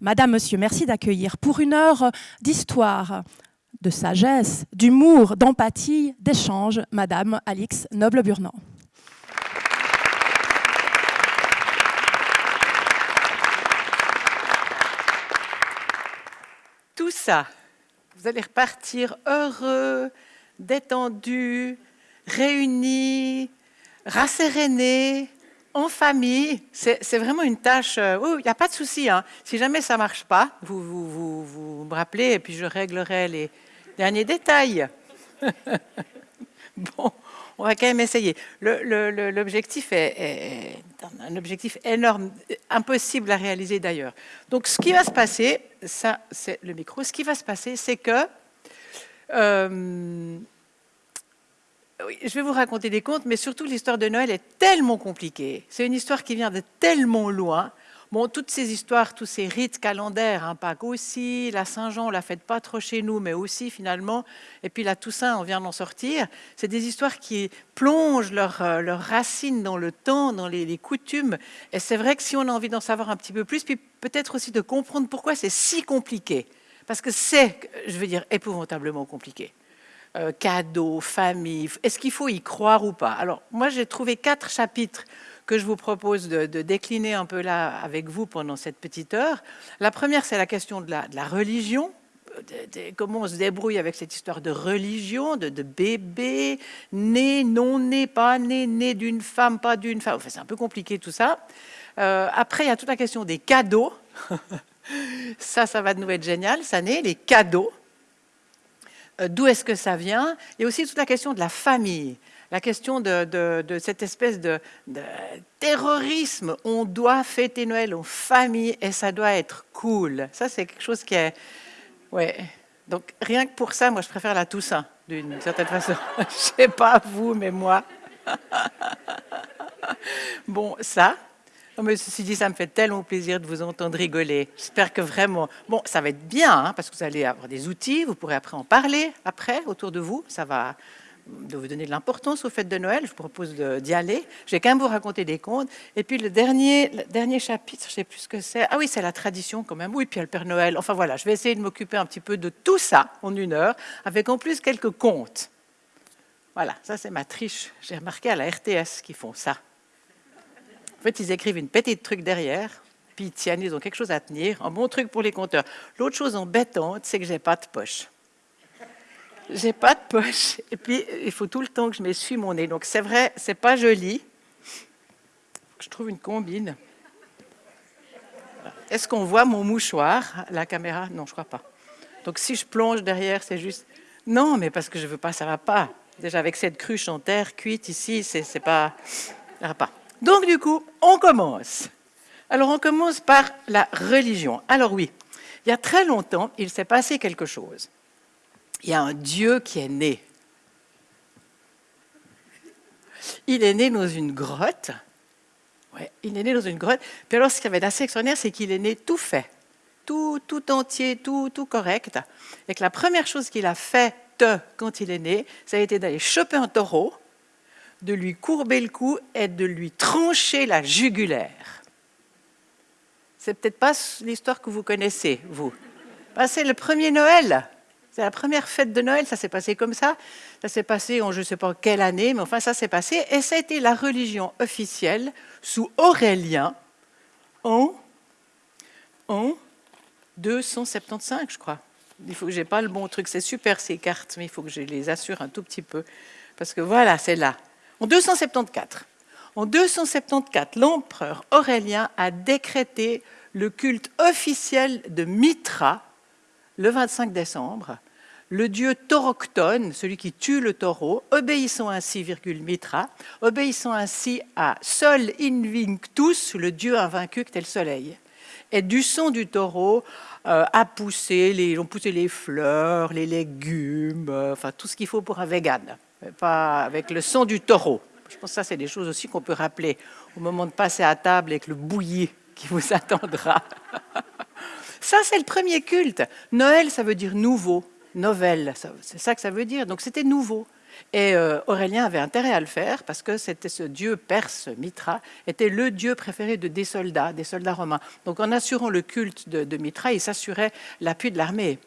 Madame, Monsieur, merci d'accueillir pour une heure d'histoire, de sagesse, d'humour, d'empathie, d'échange, Madame Alix Noble-Burnand. Tout ça, vous allez repartir heureux, détendu, réunis, rassérénés, en famille, c'est vraiment une tâche. Euh, il n'y a pas de souci. Hein. Si jamais ça marche pas, vous, vous, vous, me rappelez et puis je réglerai les derniers détails. bon, on va quand même essayer. L'objectif est, est, un objectif énorme, impossible à réaliser d'ailleurs. Donc, ce qui va se passer, ça, c'est le micro. Ce qui va se passer, c'est que euh, je vais vous raconter des contes, mais surtout l'histoire de Noël est tellement compliquée. C'est une histoire qui vient de tellement loin. Bon, toutes ces histoires, tous ces rites calendaires, hein, Pâques aussi, la Saint-Jean, on la fête pas trop chez nous, mais aussi finalement, et puis la Toussaint, on vient d'en sortir. C'est des histoires qui plongent leurs leur racines dans le temps, dans les, les coutumes. Et c'est vrai que si on a envie d'en savoir un petit peu plus, puis peut-être aussi de comprendre pourquoi c'est si compliqué, parce que c'est, je veux dire, épouvantablement compliqué. Euh, cadeaux, famille. Est-ce qu'il faut y croire ou pas? Alors, moi, j'ai trouvé quatre chapitres que je vous propose de, décliner un peu là avec vous pendant cette petite heure. La première, c'est la question de la, religion. comment on se débrouille avec cette histoire de religion, de, bébé, né, non né, pas né, né d'une femme, pas d'une femme. Enfin, c'est un peu compliqué tout ça. Euh, après, il y a toute la question des cadeaux. ça, ça va nous être génial, ça naît, les cadeaux. Euh, d'où est-ce que ça vient, et aussi toute la question de la famille, la question de, cette espèce de, terrorisme. On doit fêter Noël en famille et ça doit être cool. Ça, c'est quelque chose qui est... Ouais. Donc, rien que pour ça, moi, je préfère la Toussaint, d'une certaine façon. je sais pas vous, mais moi. bon, ça, Oh, mais ceci dit, ça me fait tellement plaisir de vous entendre rigoler. J'espère que vraiment... Bon, ça va être bien, hein, parce que vous allez avoir des outils, vous pourrez après en parler, après, autour de vous. Ça va vous donner de l'importance aux fêtes de Noël. Je vous propose d'y aller. Je vais quand même vous raconter des contes. Et puis le dernier, le dernier chapitre, je ne sais plus ce que c'est. Ah oui, c'est la tradition quand même. Oui, puis il y a le Père Noël. Enfin voilà, je vais essayer de m'occuper un petit peu de tout ça en une heure, avec en plus quelques contes. Voilà, ça c'est ma triche. J'ai remarqué à la RTS qu'ils font ça. En fait, ils écrivent une petite truc derrière, puis ils tiennent, ils ont quelque chose à tenir. Un bon truc pour les compteurs. L'autre chose embêtante, c'est que j'ai pas de poche. J'ai pas de poche. Et puis, il faut tout le temps que je m'essuie mon nez. Donc, c'est vrai, c'est pas joli. Je trouve une combine. Est-ce qu'on voit mon mouchoir La caméra? Non, je crois pas. Donc, si je plonge derrière, c'est juste... Non, mais parce que je veux pas, ça va pas. Déjà, avec cette cruche en terre cuite ici, c'est pas... Ça va pas. Donc du coup, on commence. Alors on commence par la religion. Alors oui, il y a très longtemps, il s'est passé quelque chose. Il y a un Dieu qui est né. Il est né dans une grotte. Ouais, il est né dans une grotte. Puis alors, ce qui avait d'assez extraordinaire, c'est qu'il est né tout fait, tout, tout entier, tout, tout correct. Et que la première chose qu'il a faite quand il est né, ça a été d'aller choper un taureau de lui courber le cou et de lui trancher la jugulaire. C'est peut-être pas l'histoire que vous connaissez, vous. Ben, c'est le premier Noël. C'est la première fête de Noël, ça s'est passé comme ça. Ça s'est passé en je ne sais pas quelle année, mais enfin ça s'est passé. Et ça a été la religion officielle sous Aurélien en, en 275, je crois. Il faut que j'ai pas le bon truc. C'est super ces cartes, mais il faut que je les assure un tout petit peu. Parce que voilà, c'est là. En 274, en 274, l'empereur Aurélien a décrété le culte officiel de Mitra le 25 décembre, le dieu tauroctone, celui qui tue le taureau, obéissant ainsi, virgule, Mitra, ainsi à Sol Invictus, le dieu invaincu que le soleil. Et du son du taureau euh, a poussé les, ont poussé les fleurs, les légumes, euh, enfin tout ce qu'il faut pour un vegan pas avec le son du taureau. Je pense que ça, c'est des choses aussi qu'on peut rappeler au moment de passer à table avec le bouilli qui vous attendra. Ça, c'est le premier culte. Noël, ça veut dire nouveau, nouvelle, c'est ça que ça veut dire. Donc, c'était nouveau. Et euh, Aurélien avait intérêt à le faire parce que c'était ce dieu perse, Mitra, était le dieu préféré de des soldats, des soldats romains. Donc en assurant le culte de Mitra, il s'assurait l'appui de l'armée.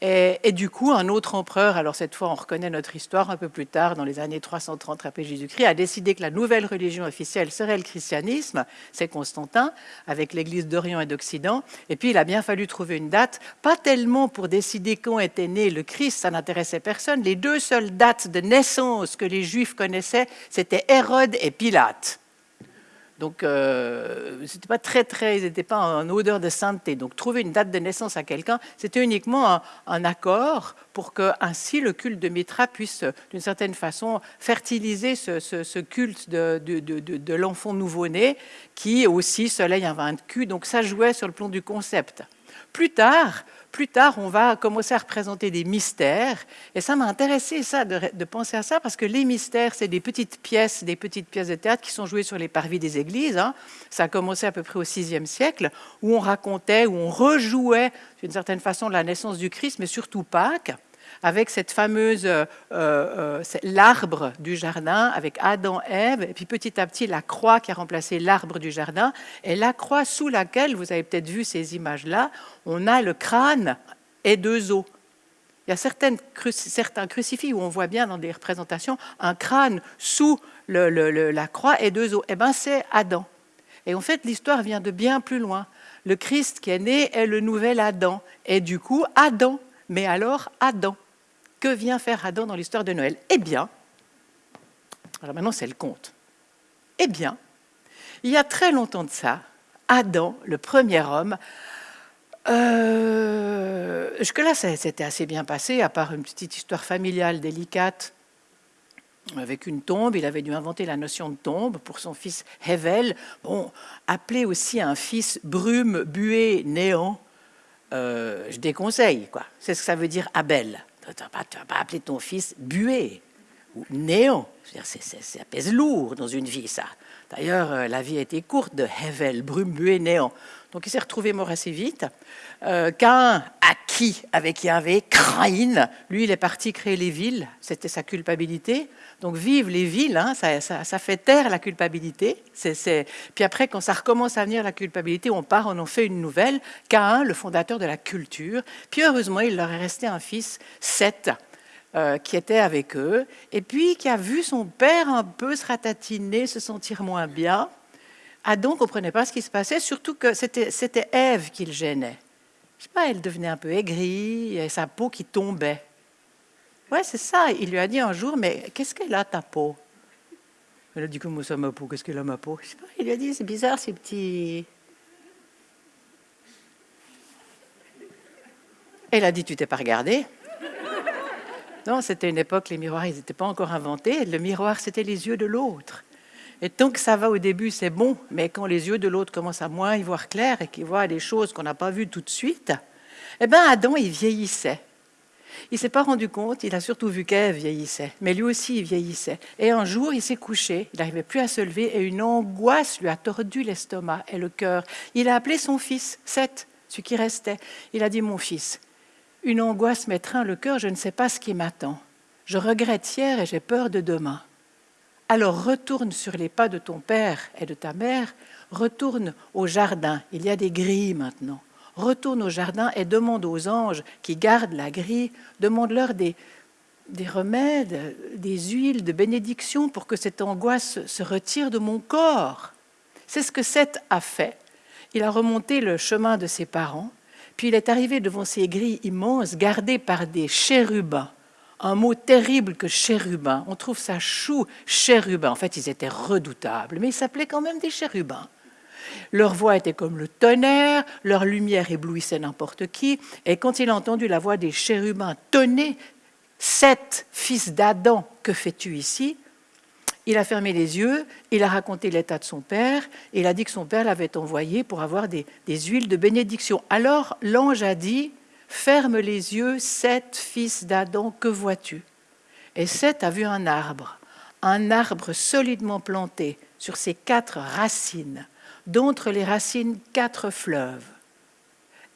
Et, du coup, un autre empereur, alors cette fois on reconnaît notre histoire un peu plus tard, dans les années 330 après Jésus-Christ, a décidé que la nouvelle religion officielle serait le christianisme, c'est Constantin, avec l'Église d'Orient et d'Occident. Et puis il a bien fallu trouver une date, pas tellement pour décider quand était né le Christ, ça n'intéressait personne. Les deux seules dates de naissance que les Juifs connaissaient, c'était Hérode et Pilate. Donc, euh, c'était pas très, très, ils n'étaient pas en odeur de sainteté. Donc, trouver une date de naissance à quelqu'un, c'était uniquement un, accord pour que ainsi le culte de Mitra puisse, d'une certaine façon, fertiliser ce, culte de, l'enfant nouveau-né, qui aussi soleil invaincu. Donc, ça jouait sur le plan du concept. Plus tard, plus tard, on va commencer à représenter des mystères. Et ça m'a intéressé ça, de, penser à ça, parce que les mystères, c'est des petites pièces, des petites pièces de théâtre qui sont jouées sur les parvis des églises. Hein. Ça a commencé à peu près au VIe siècle, où on racontait, où on rejouait d'une certaine façon la naissance du Christ, mais surtout Pâques avec cette fameuse euh, euh, l'arbre du jardin, avec Adam, Ève, et puis petit à petit la croix qui a remplacé l'arbre du jardin, et la croix sous laquelle, vous avez peut-être vu ces images-là, on a le crâne et deux os. Il y a certains crucifix où on voit bien dans des représentations un crâne sous la croix et deux os. Eh bien, c'est Adam. Et en fait, l'histoire vient de bien plus loin. Le Christ qui est né est le nouvel Adam. Et du coup, Adam. Mais alors, Adam. Que vient faire Adam dans l'histoire de Noël Eh bien, alors maintenant c'est le conte. Eh bien, il y a très longtemps de ça, Adam, le premier homme, euh, jusque-là, c'était assez bien passé, à part une petite histoire familiale délicate avec une tombe. Il avait dû inventer la notion de tombe pour son fils Hevel. Bon, appelé aussi un fils brume, buée, néant, euh, je déconseille, quoi. C'est ce que ça veut dire Abel. Tu ne vas pas appeler ton fils buée ou néant. Ça pèse lourd dans une vie, ça. D'ailleurs, euh, la vie a été courte de Hevel, brume, buée, néant. Donc il s'est retrouvé mort assez vite. Euh, Cain, acquis avec Yahvé, craïne, lui, il est parti créer les villes, c'était sa culpabilité. Donc vive les villes, hein, ça, fait taire la culpabilité. Puis après, quand ça recommence à venir la culpabilité, on part, on en fait une nouvelle. Cain, le fondateur de la culture. Puis heureusement, il leur est resté un fils, Seth, euh, qui était avec eux, et puis qui a vu son père un peu se ratatiner, se sentir moins bien. Adam ne comprenait pas ce qui se passait, surtout que c'était Ève qui le gênait. Je sais pas, elle devenait un peu aigrie, et sa peau qui tombait. Ouais, c'est ça. Il lui a dit un jour, mais qu'est-ce qu'elle a ta peau? Elle a dit, comment ça ma peau? Qu'est-ce qu'elle a ma peau? Il lui a dit, c'est bizarre ces petits... Elle a dit, tu t'es pas regardé Non, c'était une époque, les miroirs, ils n'étaient pas encore inventés. Le miroir, c'était les yeux de l'autre. Et tant que ça va au début, c'est bon, mais quand les yeux de l'autre commencent à moins y voir clair et qu'il voit des choses qu'on n'a pas vues tout de suite, eh bien Adam, il vieillissait. Il s'est pas rendu compte, il a surtout vu qu'Ève vieillissait, mais lui aussi il vieillissait. Et un jour, il s'est couché, il n'arrivait plus à se lever et une angoisse lui a tordu l'estomac et le cœur. Il a appelé son fils, Seth, ce qui restait. Il a dit, mon fils, une angoisse m'étreint le cœur, je ne sais pas ce qui m'attend. Je regrette hier et j'ai peur de demain. Alors retourne sur les pas de ton père et de ta mère, retourne au jardin, il y a des grilles maintenant. Retourne au jardin et demande aux anges qui gardent la grille, demande-leur des, des remèdes, des huiles de bénédiction pour que cette angoisse se retire de mon corps. C'est ce que Seth a fait. Il a remonté le chemin de ses parents, puis il est arrivé devant ces grilles immenses gardées par des chérubins un mot terrible que chérubin. On trouve ça chou, chérubin. En fait, ils étaient redoutables, mais ils s'appelaient quand même des chérubins. Leur voix était comme le tonnerre, leur lumière éblouissait n'importe qui, et quand il a entendu la voix des chérubins tonner, Sept fils d'Adam, que fais-tu ici? Il a fermé les yeux, il a raconté l'état de son père, il a dit que son père l'avait envoyé pour avoir des, des huiles de bénédiction. Alors l'ange a dit, Ferme les yeux, Seth, fils d'Adam, que vois-tu? Et Seth a vu un arbre, un arbre solidement planté sur ses quatre racines, d'entre les racines quatre fleuves.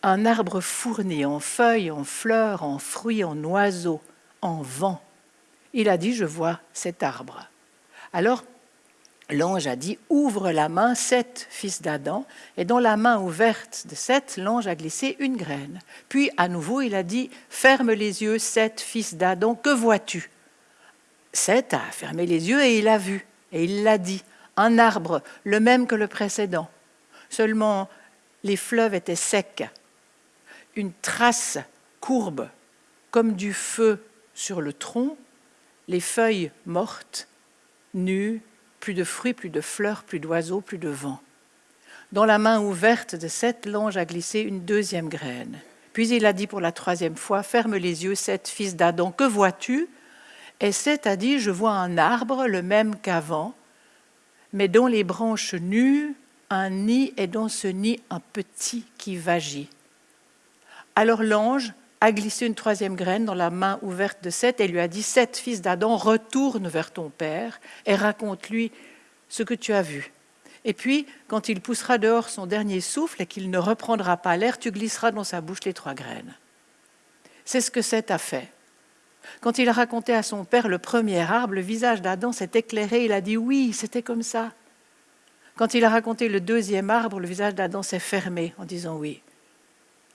Un arbre fourni en feuilles, en fleurs, en fruits, en oiseaux, en vent. il a dit, je vois cet arbre. Alors, l'ange a dit, ouvre la main, sept fils d'Adam, et dans la main ouverte de sept, l'ange a glissé une graine. Puis, à nouveau, il a dit, ferme les yeux, sept fils d'Adam, que vois-tu? Sept a fermé les yeux et il a vu, et il l'a dit, un arbre, le même que le précédent. Seulement, les fleuves étaient secs, une trace courbe, comme du feu sur le tronc, les feuilles mortes, nues, plus de fruits, plus de fleurs, plus d'oiseaux, plus de vent. Dans la main ouverte de cette l'ange a glissé une deuxième graine. Puis il a dit pour la troisième fois, Ferme les yeux, Seth, fils d'Adam, que vois-tu? Et Seth a dit, Je vois un arbre, le même qu'avant, mais dont les branches nues, un nid, et dans ce nid un petit qui vagit. Alors l'ange a glissé une troisième graine dans la main ouverte de Seth et lui a dit Seth, fils d'Adam, retourne vers ton père et raconte-lui ce que tu as vu. Et puis, quand il poussera dehors son dernier souffle et qu'il ne reprendra pas l'air, tu glisseras dans sa bouche les trois graines. C'est ce que Seth a fait. Quand il a raconté à son père le premier arbre, le visage d'Adam s'est éclairé, il a dit oui, c'était comme ça. Quand il a raconté le deuxième arbre, le visage d'Adam s'est fermé en disant oui.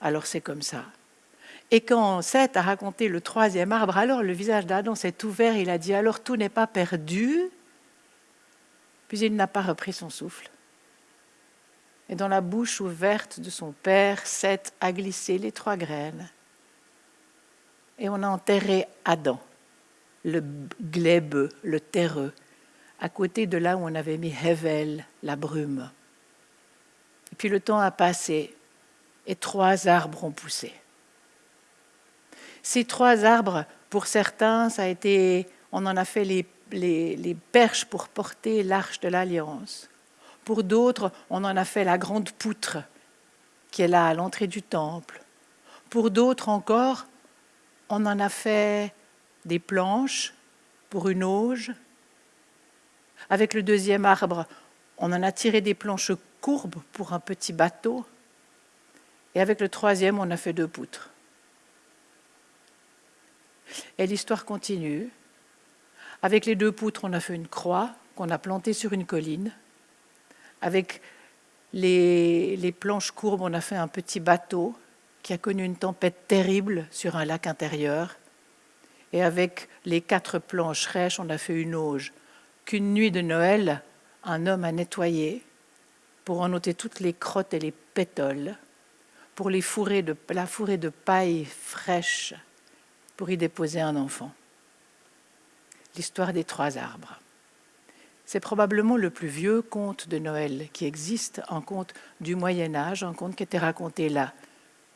Alors c'est comme ça. Et quand Seth a raconté le troisième arbre, alors le visage d'Adam s'est ouvert, il a dit alors tout n'est pas perdu. Puis il n'a pas repris son souffle. Et dans la bouche ouverte de son père, Seth a glissé les trois graines. Et on a enterré Adam, le glébeux, le terreux, à côté de là où on avait mis Hevel, la brume. Et puis le temps a passé et trois arbres ont poussé. Ces trois arbres, pour certains, ça a été, on en a fait les, les perches pour porter l'arche de l'alliance. Pour d'autres, on en a fait la grande poutre qui est là à l'entrée du temple. Pour d'autres encore, on en a fait des planches pour une auge. Avec le deuxième arbre, on en a tiré des planches courbes pour un petit bateau. Et avec le troisième, on a fait deux poutres. Et l'histoire continue. Avec les deux poutres, on a fait une croix qu'on a plantée sur une colline. Avec les, planches courbes, on a fait un petit bateau qui a connu une tempête terrible sur un lac intérieur. Et avec les quatre planches rêches, on a fait une auge qu'une nuit de Noël, un homme a nettoyé pour en ôter toutes les crottes et les pétoles, pour les fourrer de, la fourrer de paille fraîche pour y déposer un enfant. L'histoire des trois arbres. C'est probablement le plus vieux conte de Noël qui existe, un conte du Moyen Âge, un conte qui était raconté là,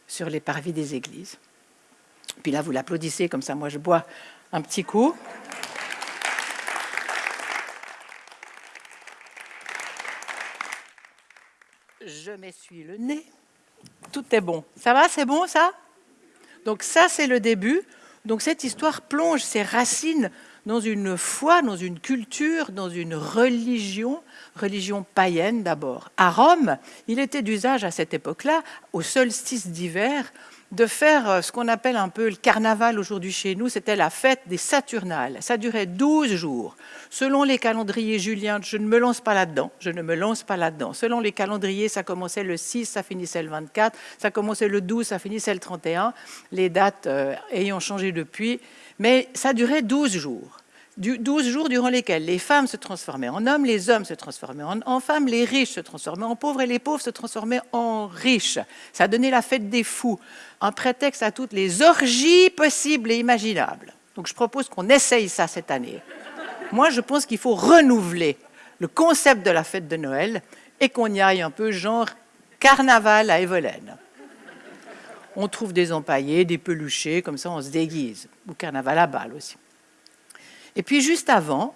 sur les parvis des églises. Puis là, vous l'applaudissez, comme ça, moi je bois un petit coup. Je m'essuie le nez. Tout est bon. Ça va, c'est bon ça? Donc ça, c'est le début. Donc cette histoire plonge ses racines dans une foi, dans une culture, dans une religion, religion païenne d'abord. À Rome, il était d'usage à cette époque-là, au solstice d'hiver, de faire euh, ce qu'on appelle un peu le carnaval aujourd'hui chez nous, c'était la fête des Saturnales. Ça durait 12 jours. Selon les calendriers juliens, je ne me lance pas là-dedans, je ne me lance pas là-dedans. Selon les calendriers, ça commençait le 6, ça finissait le 24, ça commençait le 12, ça finissait le 31, les dates euh, ayant changé depuis, mais ça durait 12 jours. 12 jours durant lesquels les femmes se transformaient en hommes, les hommes se transformaient en, femmes, les riches se transformaient en pauvres et les pauvres se transformaient en riches. Ça donnait la fête des fous, un prétexte à toutes les orgies possibles et imaginables. Donc je propose qu'on essaye ça cette année. Moi, je pense qu'il faut renouveler le concept de la fête de Noël et qu'on y aille un peu genre carnaval à Evelène. On trouve des empaillés, des peluchés, comme ça on se déguise. Ou carnaval à Bâle aussi. Et puis juste avant,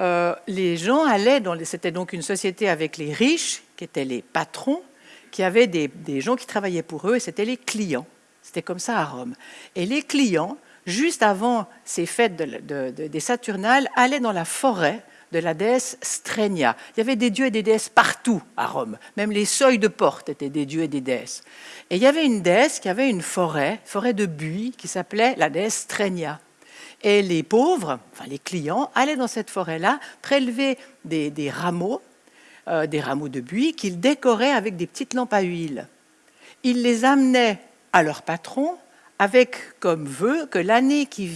euh, les gens allaient. C'était donc une société avec les riches, qui étaient les patrons, qui avaient des, gens qui travaillaient pour eux, et c'était les clients. C'était comme ça à Rome. Et les clients, juste avant ces fêtes des Saturnales, allaient dans la forêt de la déesse Strenia. Il y avait des dieux et des déesses partout à Rome. Même les seuils de porte étaient des dieux et des déesses. Et il y avait une déesse qui avait une forêt, forêt de buis, qui s'appelait la déesse Strenia. Et les pauvres, enfin les clients, allaient dans cette forêt-là prélever des, rameaux, euh, des rameaux de buis qu'ils décoraient avec des petites lampes à huile. Ils les amenaient à leur patron avec comme vœu que l'année qui,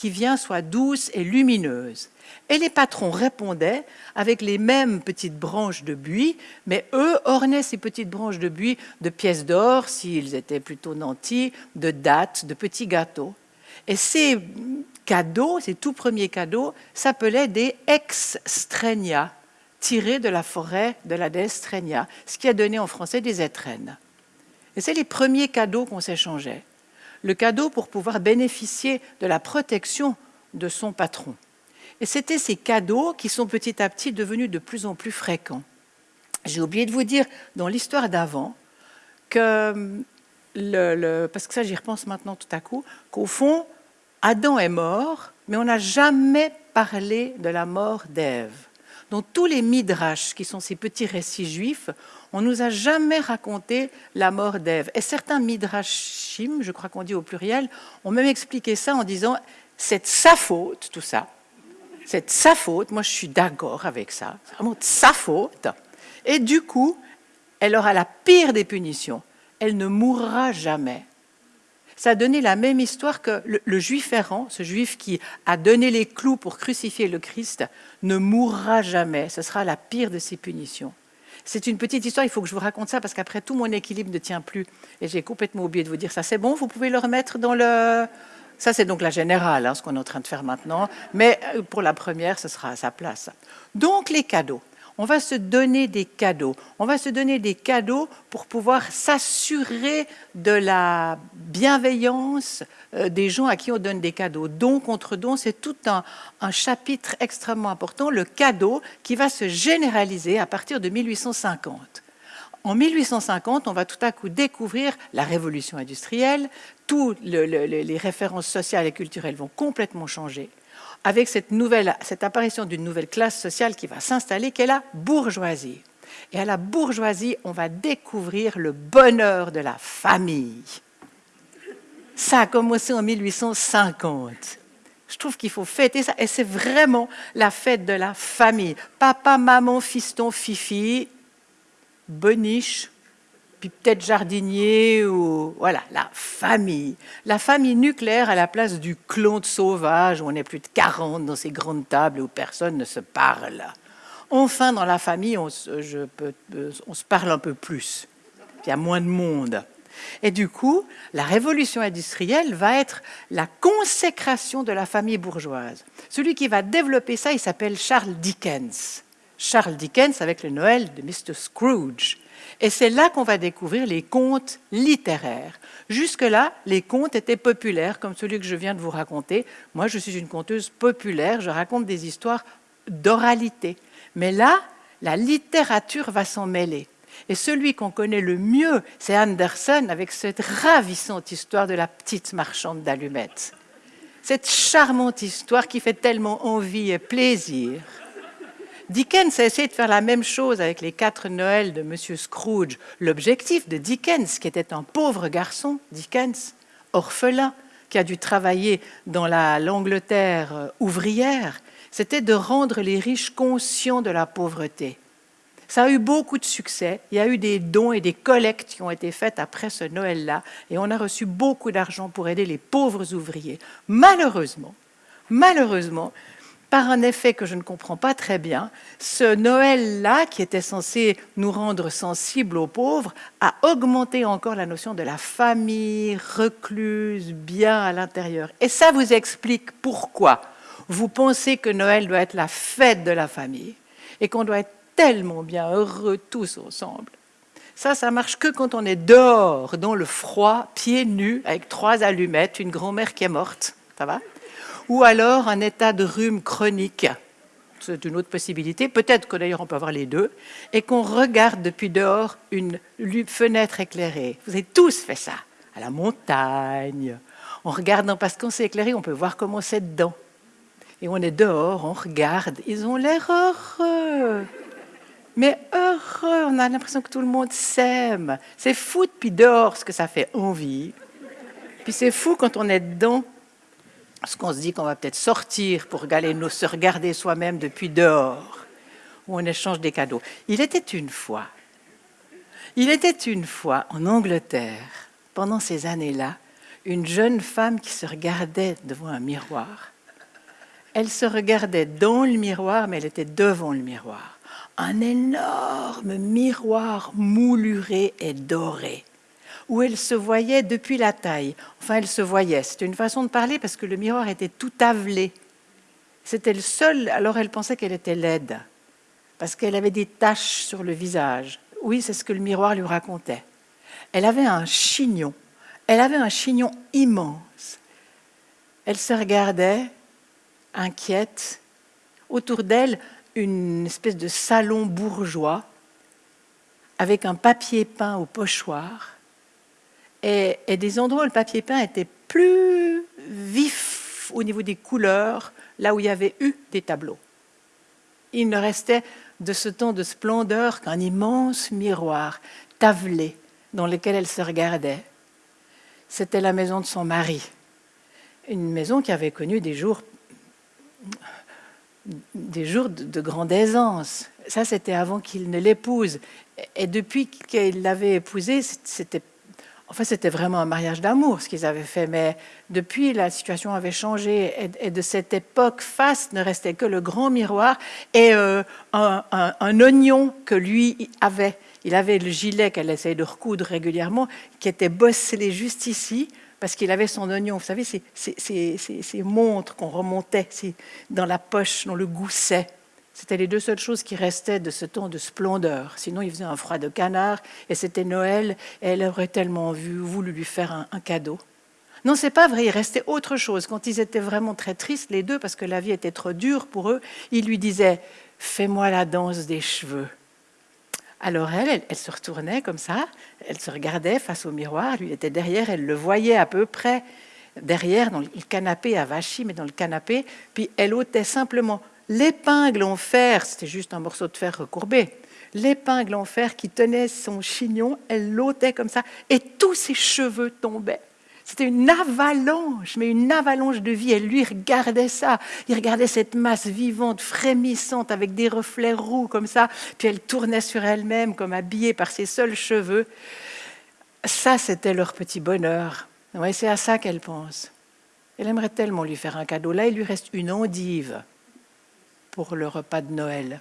qui vient soit douce et lumineuse. Et les patrons répondaient avec les mêmes petites branches de buis, mais eux ornaient ces petites branches de buis de pièces d'or, s'ils étaient plutôt nantis, de dattes, de petits gâteaux. Et ces cadeaux, ces tout premiers cadeaux, s'appelaient des ex-strenia, tirés de la forêt de la déesse Strenia, ce qui a donné en français des étrennes. Et c'est les premiers cadeaux qu'on s'échangeait. Le cadeau pour pouvoir bénéficier de la protection de son patron. Et c'était ces cadeaux qui sont petit à petit devenus de plus en plus fréquents. J'ai oublié de vous dire dans l'histoire d'avant que, le, parce que ça j'y repense maintenant tout à coup, qu'au fond, Adam est mort, mais on n'a jamais parlé de la mort d'Ève. Dans tous les midrash, qui sont ces petits récits juifs, on nous a jamais raconté la mort d'Ève. Et certains midrashim, je crois qu'on dit au pluriel, ont même expliqué ça en disant c'est sa faute, tout ça. C'est sa faute, moi je suis d'accord avec ça, c'est vraiment de sa faute. Et du coup, elle aura la pire des punitions, elle ne mourra jamais. Ça a donné la même histoire que le, juif errant, ce juif qui a donné les clous pour crucifier le Christ, ne mourra jamais. Ce sera la pire de ses punitions. C'est une petite histoire, il faut que je vous raconte ça parce qu'après tout mon équilibre ne tient plus. Et j'ai complètement oublié de vous dire ça. C'est bon, vous pouvez le remettre dans le, ça, c'est donc la générale, hein, ce qu'on est en train de faire maintenant. Mais euh, pour la première, ce sera à sa place. Donc, les cadeaux. On va se donner des cadeaux. On va se donner des cadeaux pour pouvoir s'assurer de la bienveillance euh, des gens à qui on donne des cadeaux. Don contre don, c'est tout un, un, chapitre extrêmement important, le cadeau qui va se généraliser à partir de 1850. En 1850, on va tout à coup découvrir la révolution industrielle, toutes les références sociales et culturelles vont complètement changer, avec cette, nouvelle, cette apparition d'une nouvelle classe sociale qui va s'installer, qui est la bourgeoisie. Et à la bourgeoisie, on va découvrir le bonheur de la famille. Ça a commencé en 1850. Je trouve qu'il faut fêter ça. Et c'est vraiment la fête de la famille. Papa, maman, fiston, fifi, boniche, puis peut-être jardinier, ou voilà, la famille. La famille nucléaire à la place du clan de sauvage, où on est plus de 40 dans ces grandes tables où personne ne se parle. Enfin, dans la famille, on se, peux, on se parle un peu plus. Il y a moins de monde. Et du coup, la révolution industrielle va être la consécration de la famille bourgeoise. Celui qui va développer ça, il s'appelle Charles Dickens. Charles Dickens avec le Noël de Mr. Scrooge. Et c'est là qu'on va découvrir les contes littéraires. Jusque-là, les contes étaient populaires, comme celui que je viens de vous raconter. Moi, je suis une conteuse populaire, je raconte des histoires d'oralité. Mais là, la littérature va s'en mêler. Et celui qu'on connaît le mieux, c'est Anderson, avec cette ravissante histoire de la petite marchande d'allumettes. Cette charmante histoire qui fait tellement envie et plaisir. Dickens a essayé de faire la même chose avec les quatre Noëls de Monsieur Scrooge. L'objectif de Dickens, qui était un pauvre garçon, Dickens, orphelin, qui a dû travailler dans l'Angleterre euh, ouvrière, c'était de rendre les riches conscients de la pauvreté. Ça a eu beaucoup de succès. Il y a eu des dons et des collectes qui ont été faites après ce Noël-là, et on a reçu beaucoup d'argent pour aider les pauvres ouvriers. Malheureusement, malheureusement, par un effet que je ne comprends pas très bien, ce Noël-là, qui était censé nous rendre sensibles aux pauvres, a augmenté encore la notion de la famille recluse, bien à l'intérieur. Et ça vous explique pourquoi vous pensez que Noël doit être la fête de la famille et qu'on doit être tellement bien heureux tous ensemble. Ça, ça marche que quand on est dehors, dans le froid, pieds nus, avec trois allumettes, une grand-mère qui est morte. Ça va? Ou alors un état de rhume chronique. C'est une autre possibilité. Peut-être que d'ailleurs on peut avoir les deux. Et qu'on regarde depuis dehors une fenêtre éclairée. Vous avez tous fait ça. À la montagne. On regarde, parce qu'on s'est éclairé, on peut voir comment c'est dedans. Et on est dehors, on regarde. Ils ont l'air heureux. Mais heureux, on a l'impression que tout le monde s'aime. C'est fou depuis dehors ce que ça fait envie. Puis c'est fou quand on est dedans Parce qu'on se dit qu'on va peut-être sortir pour aller nous se regarder soi-même depuis dehors, où on échange des cadeaux. Il était une fois, il était une fois en Angleterre, pendant ces années-là, une jeune femme qui se regardait devant un miroir. Elle se regardait dans le miroir, mais elle était devant le miroir. Un énorme miroir mouluré et doré où elle se voyait depuis la taille. Enfin, elle se voyait. C'était une façon de parler parce que le miroir était tout avelé. C'était le seul. Alors elle pensait qu'elle était laide parce qu'elle avait des taches sur le visage. Oui, c'est ce que le miroir lui racontait. Elle avait un chignon. Elle avait un chignon immense. Elle se regardait, inquiète. Autour d'elle, une espèce de salon bourgeois avec un papier peint au pochoir et, des endroits où le papier peint était plus vif au niveau des couleurs, là où il y avait eu des tableaux. Il ne restait de ce temps de splendeur qu'un immense miroir tavelé dans lequel elle se regardait. C'était la maison de son mari, une maison qui avait connu des jours, des jours de, grande aisance. Ça, c'était avant qu'il ne l'épouse. Et depuis qu'il l'avait épousée, c'était Enfin, c'était vraiment un mariage d'amour, ce qu'ils avaient fait, mais depuis, la situation avait changé. Et, de cette époque, face ne restait que le grand miroir et euh, un, oignon que lui avait. Il avait le gilet qu'elle essayait de recoudre régulièrement, qui était bosselé juste ici, parce qu'il avait son oignon. Vous savez, ces montres qu'on remontait dans la poche, dans le gousset. C'était les deux seules choses qui restaient de ce temps de splendeur. Sinon, il faisait un froid de canard et c'était Noël et elle aurait tellement voulu lui faire un, cadeau. Non, c'est pas vrai, il restait autre chose. Quand ils étaient vraiment très tristes, les deux, parce que la vie était trop dure pour eux, il lui disait Fais-moi la danse des cheveux. Alors elle, elle, se retournait comme ça, elle se regardait face au miroir, lui était derrière, elle le voyait à peu près derrière, dans le canapé à Vachy, mais dans le canapé, puis elle ôtait simplement l'épingle en fer, c'était juste un morceau de fer recourbé, l'épingle en fer qui tenait son chignon, elle l'ôtait comme ça, et tous ses cheveux tombaient. C'était une avalanche, mais une avalanche de vie. Elle lui regardait ça. Il regardait cette masse vivante, frémissante, avec des reflets roux comme ça. Puis elle tournait sur elle-même, comme habillée par ses seuls cheveux. Ça, c'était leur petit bonheur. Ouais, c'est à ça qu'elle pense. Elle aimerait tellement lui faire un cadeau. Là, il lui reste une endive pour le repas de Noël.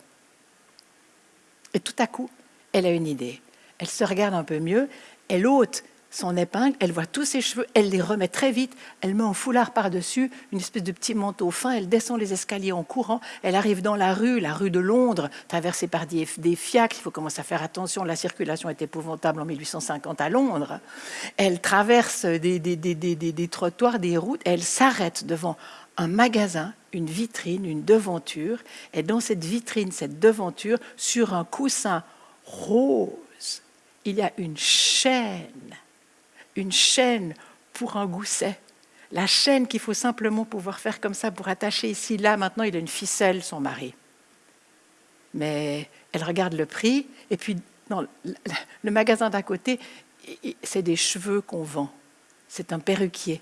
Et tout à coup, elle a une idée. Elle se regarde un peu mieux, elle ôte son épingle, elle voit tous ses cheveux, elle les remet très vite, elle met un foulard par-dessus, une espèce de petit manteau fin, elle descend les escaliers en courant, elle arrive dans la rue, la rue de Londres, traversée par des, fiacres, il faut commencer à faire attention, la circulation est épouvantable en 1850 à Londres. Elle traverse des, des trottoirs, des routes, elle s'arrête devant un magasin, une vitrine, une devanture, et dans cette vitrine, cette devanture, sur un coussin rose, il y a une chaîne, une chaîne pour un gousset. La chaîne qu'il faut simplement pouvoir faire comme ça pour attacher ici, là, maintenant, il a une ficelle, son mari. Mais elle regarde le prix, et puis dans le magasin d'à côté, c'est des cheveux qu'on vend. C'est un perruquier.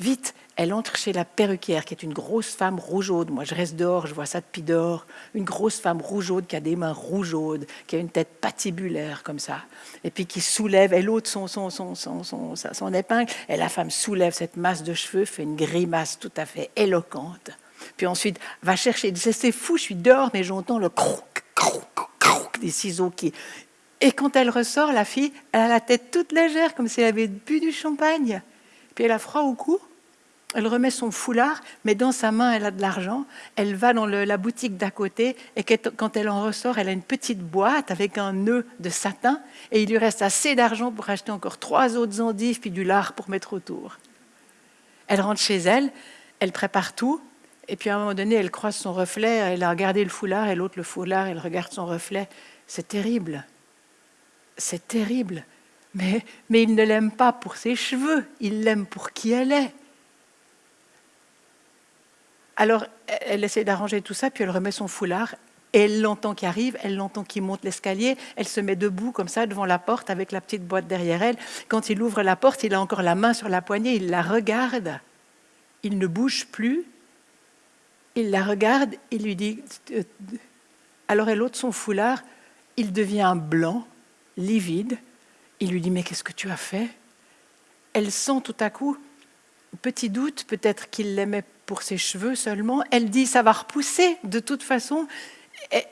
Vite, elle entre chez la perruquière, qui est une grosse femme rougeaude. Moi, je reste dehors, je vois ça depuis dehors. Une grosse femme rougeaude qui a des mains rougeaudes, qui a une tête patibulaire comme ça, et puis qui soulève, elle ôte son, son, son, son, son, son épingle, et la femme soulève cette masse de cheveux, fait une grimace tout à fait éloquente. Puis ensuite, va chercher, c'est fou, je suis dehors, mais j'entends le croc, croc, croc des ciseaux qui... Et quand elle ressort, la fille, elle a la tête toute légère, comme si elle avait bu du champagne. Puis elle a froid au cou, elle remet son foulard, mais dans sa main, elle a de l'argent. Elle va dans la boutique d'à côté et quand elle en ressort, elle a une petite boîte avec un nœud de satin et il lui reste assez d'argent pour acheter encore trois autres endives puis du lard pour mettre autour. Elle rentre chez elle, elle prépare tout et puis à un moment donné, elle croise son reflet, elle a regardé le foulard et l'autre le foulard, elle regarde son reflet. C'est terrible. C'est terrible. Mais, mais il ne l'aime pas pour ses cheveux, il l'aime pour qui elle est. Alors, elle essaie d'arranger tout ça, puis elle remet son foulard. Et elle l'entend qui arrive, elle l'entend qui monte l'escalier, elle se met debout comme ça devant la porte avec la petite boîte derrière elle. Quand il ouvre la porte, il a encore la main sur la poignée, il la regarde. Il ne bouge plus. Il la regarde, il lui dit, euh, alors elle ôte son foulard, il devient blanc, livide. Il lui dit, mais qu'est-ce que tu as fait? Elle sent tout à coup, petit doute, peut-être qu'il l'aimait pour ses cheveux seulement. Elle dit, ça va repousser de toute façon.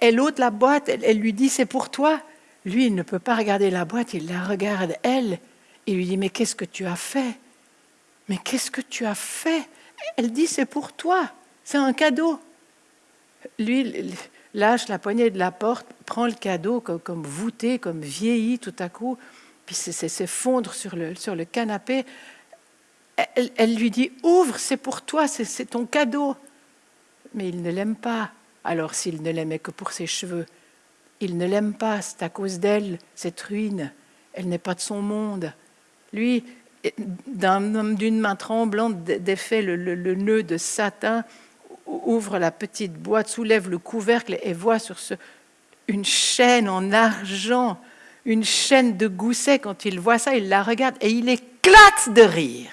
Elle ôte la boîte, elle lui dit, c'est pour toi. Lui, il ne peut pas regarder la boîte, il la regarde, elle. Il lui dit, mais qu'est-ce que tu as fait? Mais qu'est-ce que tu as fait? Elle dit, c'est pour toi, c'est un cadeau. Lui lâche la poignée de la porte, prend le cadeau comme, voûté, comme vieilli tout à coup, puis s'effondre sur le, sur le canapé. Elle, lui dit, ouvre, c'est pour toi, c'est ton cadeau. Mais il ne l'aime pas. Alors s'il ne l'aimait que pour ses cheveux, il ne l'aime pas, c'est à cause d'elle, cette ruine. Elle n'est pas de son monde. Lui, d'une main tremblante, défait le, le, nœud de satin, ouvre la petite boîte, soulève le couvercle et voit sur ce une chaîne en argent, une chaîne de gousset. Quand il voit ça, il la regarde et il éclate de rire.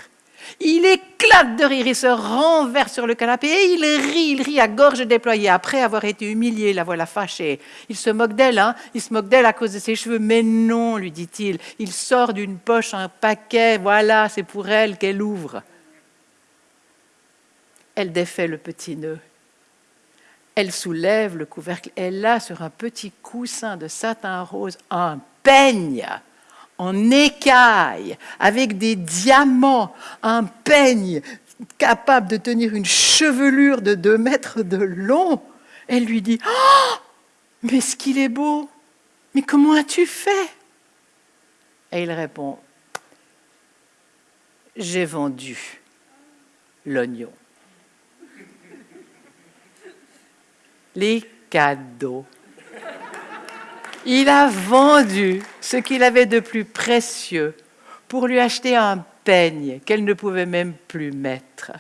Il éclate de rire, il se renverse sur le canapé et il rit, il rit à gorge déployée après avoir été humilié, la voilà fâchée. Il se moque d'elle, hein il se moque d'elle à cause de ses cheveux, mais non, lui dit-il. Il sort d'une poche un paquet, voilà, c'est pour elle qu'elle ouvre. Elle défait le petit nœud. Elle soulève le couvercle. Elle a sur un petit coussin de satin rose un peigne en écaille, avec des diamants, un peigne capable de tenir une chevelure de deux mètres de long. Elle lui dit oh, Mais ce qu'il est beau Mais comment as-tu fait? Et il répond J'ai vendu l'oignon. Les cadeaux il a vendu ce qu'il avait de plus précieux pour lui acheter un peigne qu'elle ne pouvait même plus mettre.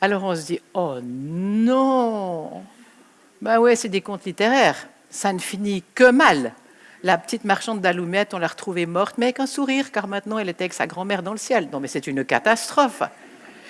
Alors on se dit, oh non Ben ouais, c'est des contes littéraires, ça ne finit que mal. La petite marchande d'allumettes, on l'a retrouvée morte, mais avec un sourire, car maintenant elle était avec sa grand-mère dans le ciel. Non mais c'est une catastrophe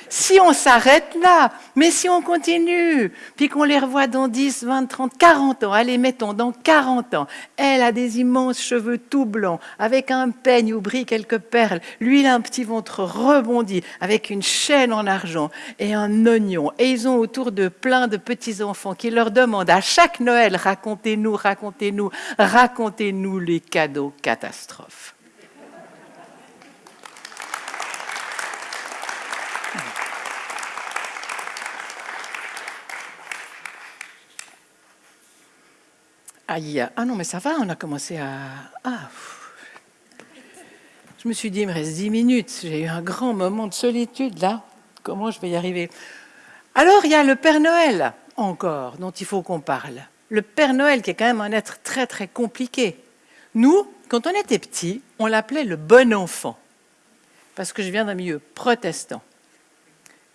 si on s'arrête là, mais si on continue, puis qu'on les revoit dans 10, 20, 30, 40 ans, allez, mettons, dans 40 ans, elle a des immenses cheveux tout blancs, avec un peigne où brillent quelques perles, lui, il a un petit ventre rebondi, avec une chaîne en argent et un oignon, et ils ont autour de plein de petits-enfants qui leur demandent à chaque Noël, racontez-nous, racontez-nous, racontez-nous les cadeaux catastrophes. Aïe, ah non, mais ça va, on a commencé à. Ah. Je me suis dit, il me reste dix minutes. J'ai eu un grand moment de solitude là. Comment je vais y arriver? Alors, il y a le Père Noël encore, dont il faut qu'on parle. Le Père Noël, qui est quand même un être très très compliqué. Nous, quand on était petits, on l'appelait le bon enfant, parce que je viens d'un milieu protestant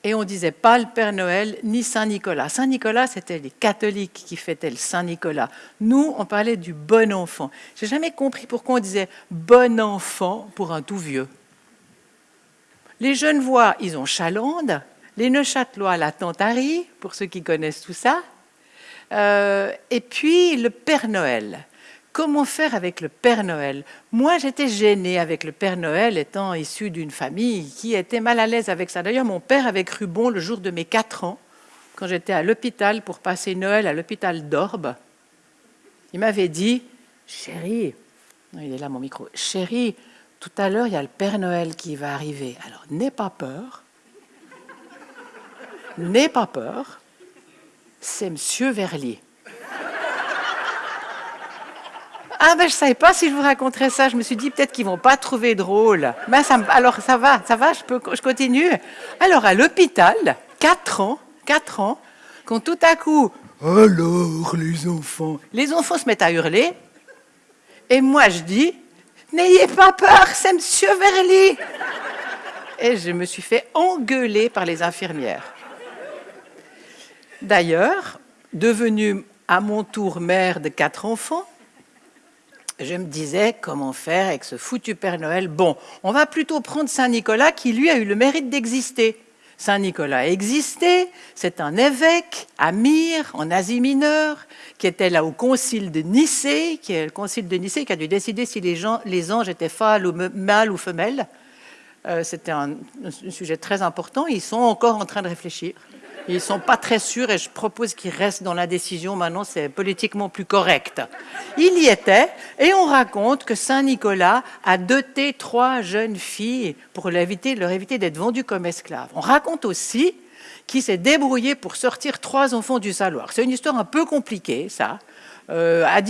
et on disait pas le Père Noël ni Saint Nicolas. Saint Nicolas, c'était les catholiques qui fêtaient le Saint Nicolas. Nous, on parlait du bon enfant. J'ai jamais compris pourquoi on disait bon enfant pour un tout vieux. Les jeunes voix, ils ont Chalande, les Neuchâtelois, la Tantarie, pour ceux qui connaissent tout ça, euh, et puis le Père Noël. Comment faire avec le Père Noël Moi, j'étais gênée avec le Père Noël, étant issue d'une famille qui était mal à l'aise avec ça. D'ailleurs, mon père avait cru bon le jour de mes quatre ans, quand j'étais à l'hôpital pour passer Noël à l'hôpital d'Orbe. Il m'avait dit, chérie, il est là mon micro, chérie, tout à l'heure, il y a le Père Noël qui va arriver. Alors, n'aie pas peur. N'aie pas peur. C'est Monsieur Verlier. Ah ben je savais pas si je vous raconterais ça. Je me suis dit peut-être qu'ils vont pas trouver drôle. Ben, ça, alors ça va, ça va, je, peux, je continue. Alors à l'hôpital, 4 ans, 4 ans, quand tout à coup, alors les enfants, les enfants se mettent à hurler, et moi je dis, n'ayez pas peur, c'est Monsieur Verly. Et je me suis fait engueuler par les infirmières. D'ailleurs, devenue à mon tour mère de quatre enfants, je me disais comment faire avec ce foutu Père Noël? Bon, on va plutôt prendre Saint Nicolas qui lui a eu le mérite d'exister. Saint Nicolas existait, c'est un évêque à Myre, en Asie mineure, qui était là au concile de Nicée, qui est le concile de Nicée qui a dû décider si les, gens, les anges étaient mâles ou femelles. Euh, c'était un, sujet très important. Ils sont encore en train de réfléchir. Ils ne sont pas très sûrs et je propose qu'ils restent dans la décision. Maintenant, c'est politiquement plus correct. Il y était et on raconte que Saint Nicolas a doté trois jeunes filles pour leur éviter, d'être vendues comme esclaves. On raconte aussi qu'il s'est débrouillé pour sortir trois enfants du saloir. C'est une histoire un peu compliquée, ça. Euh, à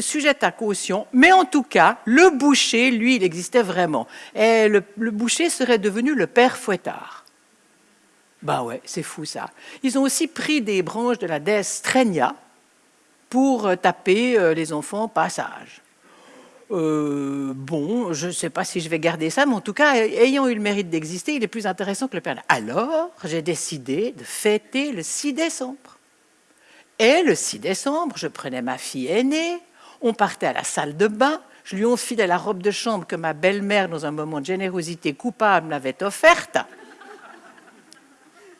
sujette à caution, mais en tout cas, le boucher, lui, il existait vraiment. Et le boucher serait devenu le père Fouettard. Bah ouais, c'est fou ça. Ils ont aussi pris des branches de la déesse Strenia pour euh, taper euh, les enfants passage. Euh, bon, je ne sais pas si je vais garder ça, mais en tout cas, ayant eu le mérite d'exister, il est plus intéressant que le Père Alors, j'ai décidé de fêter le 6 décembre. Et le 6 décembre, je prenais ma fille aînée, on partait à la salle de bain, je lui enfilais la robe de chambre que ma belle-mère, dans un moment de générosité coupable, m'avait offerte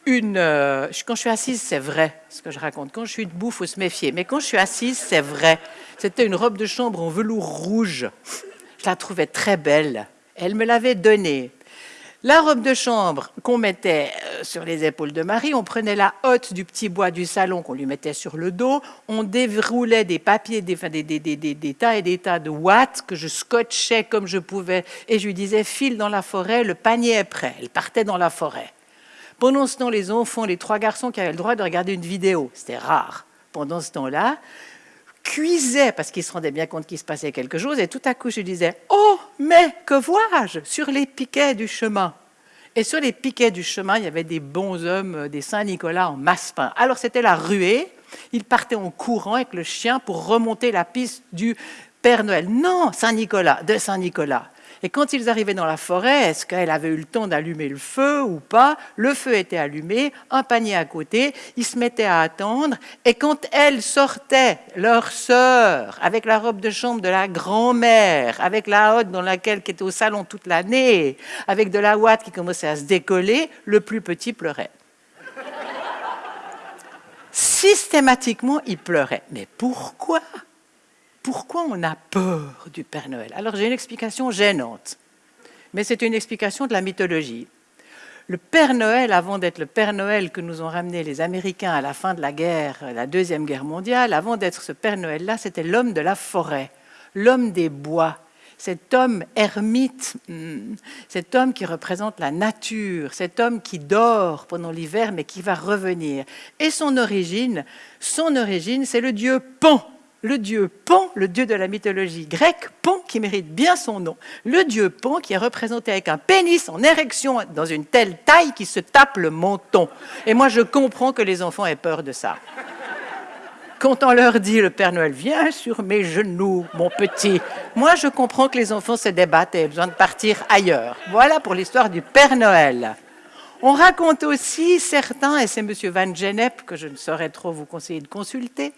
une. Euh, quand je suis assise, c'est vrai ce que je raconte. Quand je suis debout, il faut se méfier. Mais quand je suis assise, c'est vrai. C'était une robe de chambre en velours rouge. Je la trouvais très belle. Elle me l'avait donnée. La robe de chambre qu'on mettait euh, sur les épaules de Marie, on prenait la hotte du petit bois du salon qu'on lui mettait sur le dos, on déroulait des papiers, des, des, des, tas et des tas de watts que je scotchais comme je pouvais et je lui disais file dans la forêt, le panier est prêt. Elle partait dans la forêt. Pendant ce temps, les enfants, les trois garçons qui avaient le droit de regarder une vidéo, c'était rare. Pendant ce temps-là, cuisaient parce qu'ils se rendaient bien compte qu'il se passait quelque chose. Et tout à coup, je disais Oh, mais que vois-je sur les piquets du chemin? Et sur les piquets du chemin, il y avait des bons hommes, euh, des Saint-Nicolas en masse-pain. Alors c'était la ruée. Ils partaient en courant avec le chien pour remonter la piste du Père Noël. Non, Saint-Nicolas, de Saint-Nicolas. Et quand ils arrivaient dans la forêt, est-ce qu'elle avait eu le temps d'allumer le feu ou pas? Le feu était allumé, un panier à côté, ils se mettaient à attendre. Et quand elles sortaient, leur sœur, avec la robe de chambre de la grand-mère, avec la hotte dans laquelle qui était au salon toute l'année, avec de la ouate qui commençait à se décoller, le plus petit pleurait. Systématiquement, il pleurait. Mais pourquoi? Pourquoi on a peur du Père Noël? Alors j'ai une explication gênante, mais c'est une explication de la mythologie. Le Père Noël, avant d'être le Père Noël que nous ont ramené les Américains à la fin de la guerre, la Deuxième Guerre mondiale, avant d'être ce Père Noël-là, c'était l'homme de la forêt, l'homme des bois, cet homme ermite, hmm, cet homme qui représente la nature, cet homme qui dort pendant l'hiver mais qui va revenir. Et son origine, son origine, c'est le dieu Pan, le dieu Pan, le dieu de la mythologie grecque, Pan qui mérite bien son nom, le dieu Pan qui est représenté avec un pénis en érection dans une telle taille qui se tape le menton. Et moi je comprends que les enfants aient peur de ça. Quand on leur dit le Père Noël vient sur mes genoux, mon petit, moi je comprends que les enfants se débattent et aient besoin de partir ailleurs. Voilà pour l'histoire du Père Noël. On raconte aussi certains, et c'est M. Van Gennep que je ne saurais trop vous conseiller de consulter,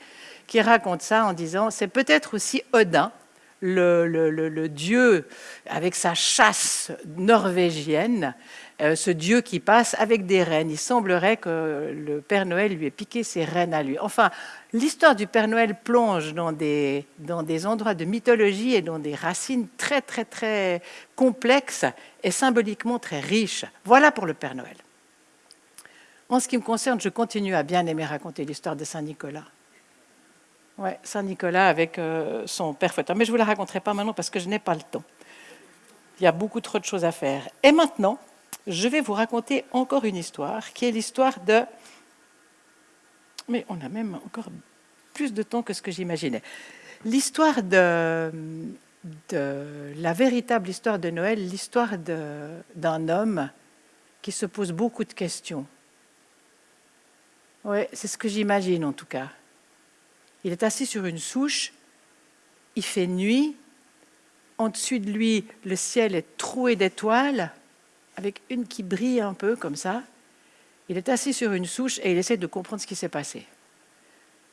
qui raconte ça en disant c'est peut-être aussi Odin, le, dieu avec sa chasse norvégienne, euh, ce dieu qui passe avec des reines. Il semblerait que le Père Noël lui ait piqué ses reines à lui. Enfin, l'histoire du Père Noël plonge dans des, dans des endroits de mythologie et dans des racines très, très, très complexes et symboliquement très riches. Voilà pour le Père Noël. En ce qui me concerne, je continue à bien aimer raconter l'histoire de Saint Nicolas. Oui, Saint-Nicolas avec euh, son père fouetteur. Mais je ne vous la raconterai pas maintenant parce que je n'ai pas le temps. Il y a beaucoup trop de choses à faire. Et maintenant, je vais vous raconter encore une histoire qui est l'histoire de... Mais on a même encore plus de temps que ce que j'imaginais. L'histoire de, de, la véritable histoire de Noël, l'histoire d'un homme qui se pose beaucoup de questions. Oui, c'est ce que j'imagine en tout cas. Il est assis sur une souche, il fait nuit, en dessus de lui, le ciel est troué d'étoiles, avec une qui brille un peu comme ça. Il est assis sur une souche et il essaie de comprendre ce qui s'est passé.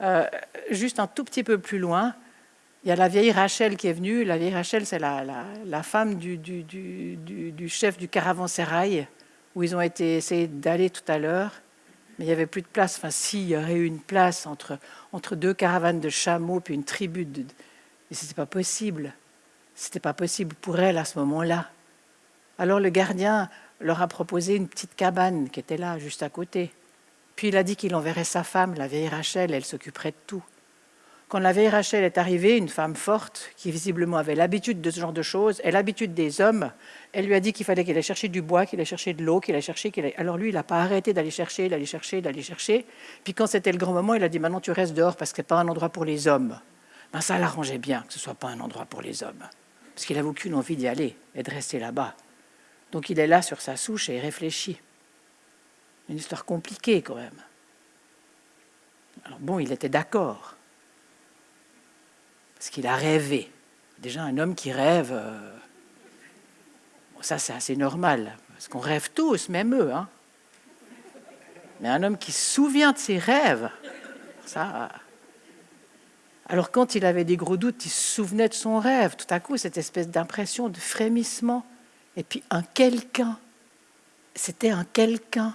Euh, juste un tout petit peu plus loin, il y a la vieille Rachel qui est venue. La vieille Rachel, c'est la, femme du, du, chef du caravansérail où ils ont été d'aller tout à l'heure, mais il n'y avait plus de place. Enfin, s'il y aurait eu une place entre, entre deux caravanes de chameaux puis une tribu de... Mais ce n'était pas possible. C'était pas possible pour elle à ce moment-là. Alors le gardien leur a proposé une petite cabane qui était là, juste à côté. Puis il a dit qu'il enverrait sa femme, la vieille Rachel, elle s'occuperait de tout. Quand la vieille Rachel est arrivée, une femme forte, qui visiblement avait l'habitude de ce genre de choses, et l'habitude des hommes, elle lui a dit qu'il fallait qu'il aille chercher du bois, qu'il aille chercher de l'eau, qu'il aille chercher... Qu'il Alors lui, il n'a pas arrêté d'aller chercher, d'aller chercher, d'aller chercher. Puis quand c'était le grand moment, il a dit, maintenant tu restes dehors parce que ce n'est pas un endroit pour les hommes. Ben, ça l'arrangeait bien que ce ne soit pas un endroit pour les hommes. Parce qu'il n'avait aucune envie d'y aller et de rester là-bas. Donc il est là sur sa souche et il réfléchit. Une histoire compliquée quand même. Alors bon, il était d'accord. Parce qu'il a rêvé. Déjà, un homme qui rêve, euh, ça c'est assez normal. Parce qu'on rêve tous, même eux. Hein. Mais un homme qui se souvient de ses rêves, ça... Alors quand il avait des gros doutes, il se souvenait de son rêve. Tout à coup, cette espèce d'impression de frémissement. Et puis un quelqu'un. C'était un quelqu'un.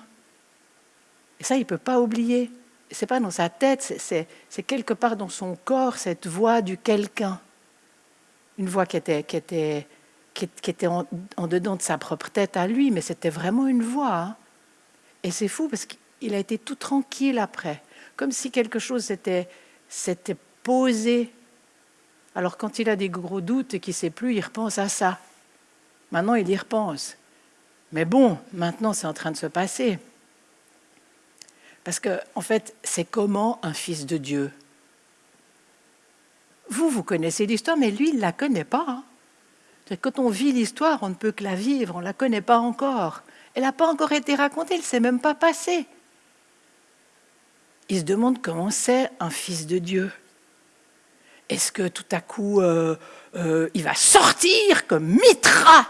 Et ça, il ne peut pas oublier. Ce n'est pas dans sa tête, c'est quelque part dans son corps, cette voix du quelqu'un. Une voix qui était, qui était, qui, était en, dedans de sa propre tête à lui, mais c'était vraiment une voix. Hein. Et c'est fou parce qu'il a été tout tranquille après, comme si quelque chose s'était posé. Alors quand il a des gros doutes et qu'il ne sait plus, il repense à ça. Maintenant, il y repense. Mais bon, maintenant, c'est en train de se passer. Parce que, en fait, c'est comment un fils de Dieu? Vous, vous connaissez l'histoire, mais lui, il ne la connaît pas. Hein. Quand on vit l'histoire, on ne peut que la vivre, on ne la connaît pas encore. Elle n'a pas encore été racontée, elle ne s'est même pas passée. Il se demande comment c'est un fils de Dieu. Est-ce que tout à coup, euh, euh, il va sortir comme Mitra?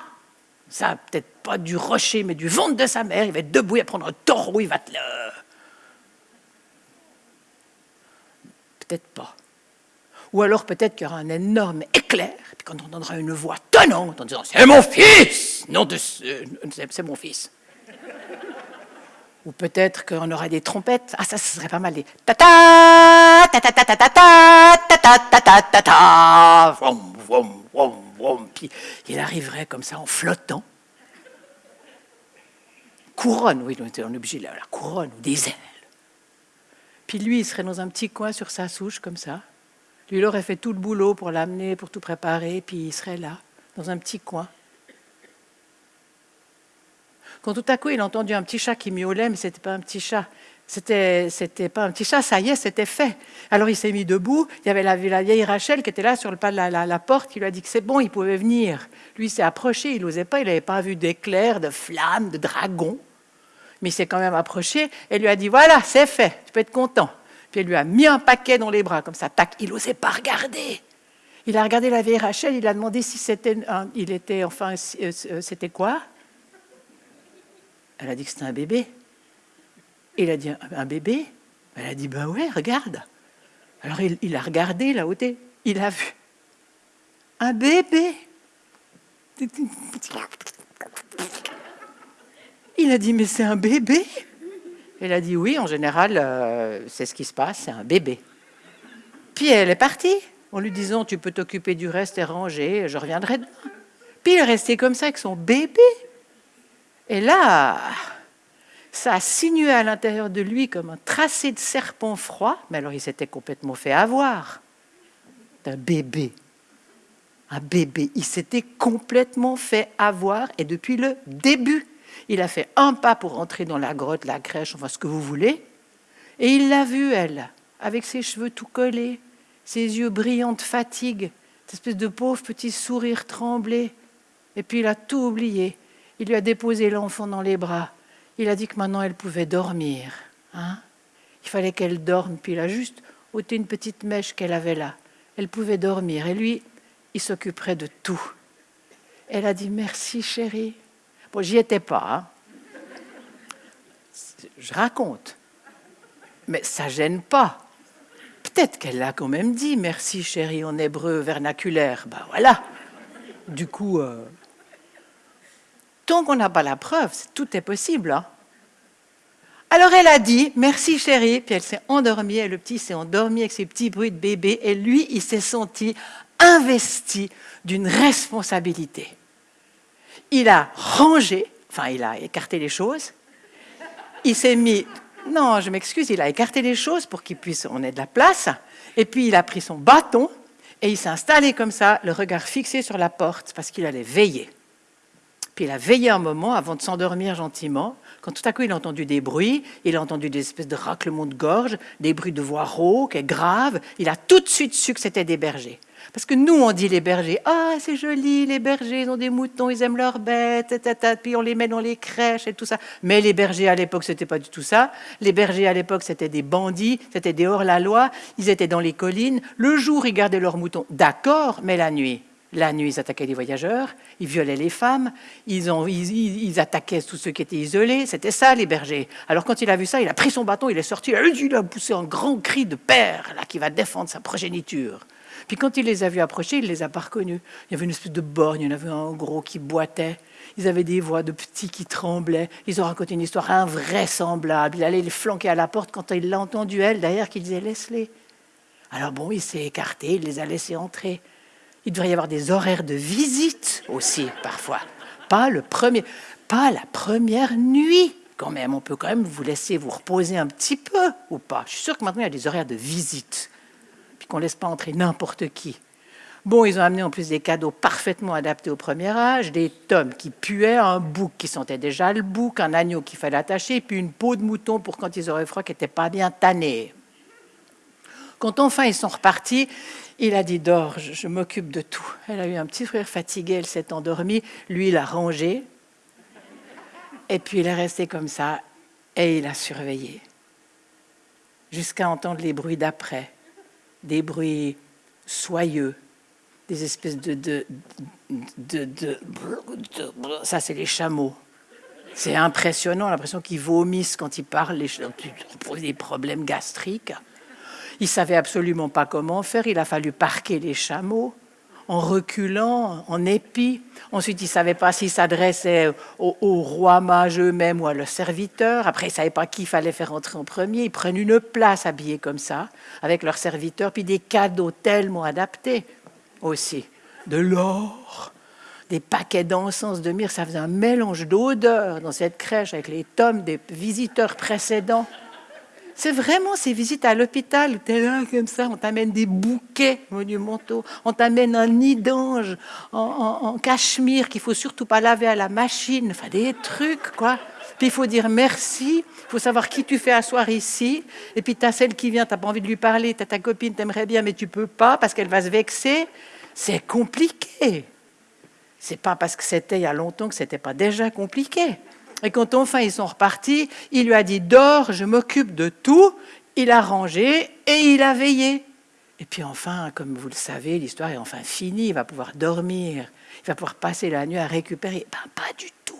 Ça, peut-être pas du rocher, mais du ventre de sa mère. Il va être debout, il prendre un taureau, il va te le... Peut-être pas. Ou alors peut-être qu'il y aura un énorme éclair, puis quand on entendra une voix tonnante en disant « C'est mon fils !» Non, c'est mon fils. Ou peut-être qu'on aura des trompettes. Ah, ça, ce serait pas mal. Des ta ta ta ta ta ta ta ta ta ta ta ta ta Puis il arriverait comme ça en flottant. Couronne, oui, on est obligé de la couronne ou des ailes. Puis lui, il serait dans un petit coin sur sa souche comme ça. Lui, il aurait fait tout le boulot pour l'amener, pour tout préparer, puis il serait là, dans un petit coin. Quand tout à coup il a entendu un petit chat qui miaulait, mais ce n'était pas un petit chat, c'était, c'était pas un petit chat, ça y est, c'était fait. Alors il s'est mis debout, il y avait la, vieille Rachel qui était là sur le pas de la, porte, qui lui a dit que c'est bon, il pouvait venir. Lui s'est approché, il n'osait pas, il n'avait pas vu d'éclairs, de flammes, de dragons. Mais il s'est quand même approché et lui a dit, voilà, c'est fait, tu peux être content. Puis elle lui a mis un paquet dans les bras, comme ça, tac, il n'osait pas regarder. Il a regardé la vieille Rachel, il a demandé si c'était, il était, enfin, euh, euh, c'était quoi elle a dit que c'était un bébé. Il a dit un bébé? Elle a dit ben ouais, regarde. Alors il, a regardé là haut il a vu un bébé. Il a dit mais c'est un bébé Elle a dit oui, en général, euh, c'est ce qui se passe, c'est un bébé. Puis elle est partie en lui disant tu peux t'occuper du reste et ranger, je reviendrai demain. Puis il est resté comme ça avec son bébé. Et là, ça a sinué à l'intérieur de lui comme un tracé de serpent froid, mais alors il s'était complètement fait avoir d'un bébé. Un bébé, il s'était complètement fait avoir et depuis le début, il a fait un pas pour rentrer dans la grotte, la crèche, enfin ce que vous voulez, et il l'a vue, elle, avec ses cheveux tout collés, ses yeux brillants de fatigue, cette espèce de pauvre petit sourire tremblé, et puis il a tout oublié. Il lui a déposé l'enfant dans les bras. Il a dit que maintenant elle pouvait dormir. Hein il fallait qu'elle dorme. Puis il a juste ôté une petite mèche qu'elle avait là. Elle pouvait dormir. Et lui, il s'occuperait de tout. Elle a dit merci chérie. Bon, j'y étais pas. Hein. Je raconte. Mais ça gêne pas. Peut-être qu'elle l'a quand même dit merci chérie en hébreu vernaculaire. Ben voilà. Du coup, euh, tant qu'on n'a pas la preuve, tout est possible. Hein. Alors elle a dit merci chérie, puis elle s'est endormie, et le petit s'est endormi avec ses petits bruits de bébé, et lui, il s'est senti investi d'une responsabilité. Il a rangé, enfin il a écarté les choses, il s'est mis, non je m'excuse, il a écarté les choses pour qu'il puisse, on ait de la place, et puis il a pris son bâton, et il s'est installé comme ça, le regard fixé sur la porte, parce qu'il allait veiller. Puis il a veillé un moment avant de s'endormir gentiment, quand tout à coup il a entendu des bruits, il a entendu des espèces de raclements de gorge, des bruits de voix rauques et graves, il a tout de suite su que c'était des bergers. Parce que nous, on dit les bergers, ah, c'est joli, les bergers, ils ont des moutons, ils aiment leurs bêtes, puis on les met dans les crèches et tout ça. Mais les bergers à l'époque, c'était pas du tout ça. Les bergers à l'époque, c'était des bandits, c'était des hors-la-loi, ils étaient dans les collines. Le jour, ils gardaient leurs moutons, d'accord, mais la nuit, la nuit, ils attaquaient les voyageurs, ils violaient les femmes, ils, ils, attaquaient tous ceux qui étaient isolés. C'était ça, les bergers. Alors, quand il a vu ça, il a pris son bâton, il est sorti, il a poussé un grand cri de père là, qui va défendre sa progéniture. Puis quand il les a vus approcher, il les a pas reconnus. Il y avait une espèce de borgne, il y en avait un gros qui boitait. Ils avaient des voix de petits qui tremblaient. Ils ont raconté une histoire invraisemblable. Il allait les flanquer à la porte quand il l'a entendu, elle, derrière, qui disait Laisse-les. Alors bon, il s'est écarté, il les a laissés entrer. Il devrait y avoir des horaires de visite aussi, parfois. Pas, le premier, pas la première nuit, quand même. On peut quand même vous laisser vous reposer un petit peu, ou pas. Je suis sûr que maintenant, il y a des horaires de visite qu'on ne laisse pas entrer n'importe qui. Bon, ils ont amené en plus des cadeaux parfaitement adaptés au premier âge, des tomes qui puaient, un bouc qui sentait déjà le bouc, un agneau qu'il fallait attacher, puis une peau de mouton pour quand ils auraient froid qui n'était pas bien tannée. Quand enfin ils sont repartis, il a dit Dors, je, m'occupe de tout. Elle a eu un petit frère fatigué, elle s'est endormie, lui il a rangé, et puis il est resté comme ça, et il a surveillé, jusqu'à entendre les bruits d'après des bruits soyeux, des espèces de... de, de, ça, c'est les chameaux. C'est impressionnant, l'impression qu'ils vomissent quand ils parlent, les, des problèmes gastriques. Il ne savait absolument pas comment faire, il a fallu parquer les chameaux en reculant, en épi. Ensuite, il ne savait pas s'il s'adressait au, roi mage eux-mêmes ou à leurs serviteurs. Après, il ne savait pas qui fallait faire entrer en premier. Ils prennent une place habillée comme ça, avec leurs serviteurs, puis des cadeaux tellement adaptés aussi. De l'or, des paquets d'encens, de myrrhe. Ça faisait un mélange d'odeurs dans cette crèche avec les tomes des visiteurs précédents. C'est vraiment ces visites à l'hôpital où tu es là comme ça, on t'amène des bouquets monumentaux, on t'amène un nid d'ange en, cachemire qu'il faut surtout pas laver à la machine, enfin des trucs quoi. Puis il faut dire merci, il faut savoir qui tu fais asseoir ici. Et puis tu as celle qui vient, tu n'as pas envie de lui parler, tu as ta copine, t'aimerais bien, mais tu peux pas parce qu'elle va se vexer. C'est compliqué. C'est pas parce que c'était il y a longtemps que c'était pas déjà compliqué. Et quand enfin ils sont repartis, il lui a dit Dors, je m'occupe de tout. Il a rangé et il a veillé. Et puis enfin, comme vous le savez, l'histoire est enfin finie. Il va pouvoir dormir. Il va pouvoir passer la nuit à récupérer. Ben, pas du tout.